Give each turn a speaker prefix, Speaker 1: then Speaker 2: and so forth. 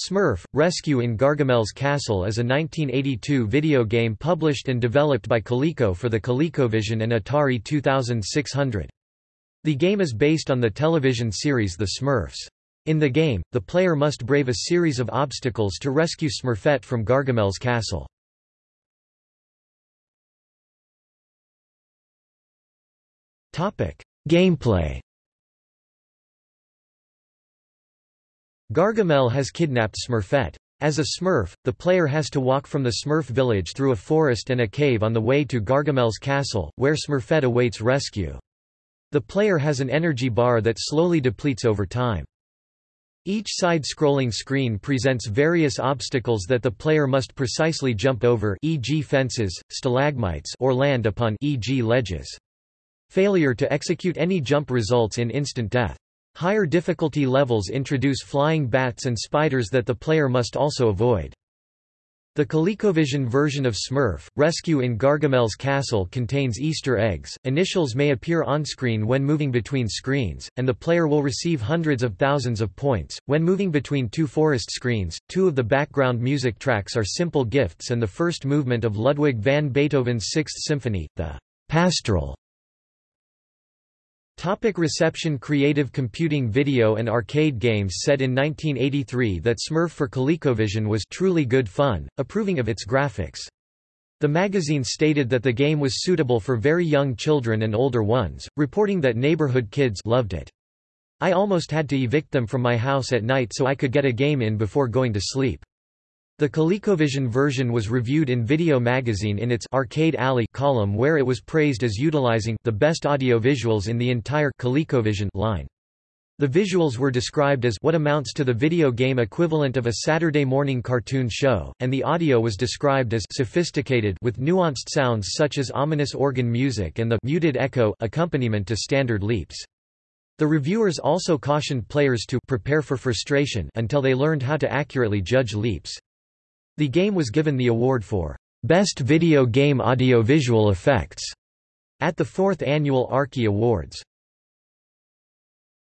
Speaker 1: Smurf, Rescue in Gargamel's Castle is a 1982 video game published and developed by Coleco for the ColecoVision and Atari 2600. The game is based on the television series The Smurfs. In the game, the player must brave a series of obstacles to rescue Smurfette from Gargamel's castle. Gameplay Gargamel has kidnapped Smurfette. As a Smurf, the player has to walk from the Smurf village through a forest and a cave on the way to Gargamel's castle, where Smurfette awaits rescue. The player has an energy bar that slowly depletes over time. Each side-scrolling screen presents various obstacles that the player must precisely jump over e.g. fences, stalagmites or land upon e.g. ledges. Failure to execute any jump results in instant death. Higher difficulty levels introduce flying bats and spiders that the player must also avoid. The ColecoVision version of Smurf, Rescue in Gargamel's Castle contains Easter eggs, initials may appear on-screen when moving between screens, and the player will receive hundreds of thousands of points. When moving between two forest screens, two of the background music tracks are simple gifts and the first movement of Ludwig van Beethoven's Sixth Symphony, the Pastoral, Topic reception Creative computing video and arcade games said in 1983 that Smurf for ColecoVision was truly good fun, approving of its graphics. The magazine stated that the game was suitable for very young children and older ones, reporting that neighborhood kids loved it. I almost had to evict them from my house at night so I could get a game in before going to sleep. The ColecoVision version was reviewed in Video Magazine in its Arcade Alley column where it was praised as utilizing the best audio visuals in the entire ColecoVision line. The visuals were described as what amounts to the video game equivalent of a Saturday morning cartoon show, and the audio was described as sophisticated with nuanced sounds such as ominous organ music and the muted echo accompaniment to standard leaps. The reviewers also cautioned players to prepare for frustration until they learned how to accurately judge leaps. The game was given the award for Best Video Game Audiovisual Effects at the fourth annual Arkie Awards.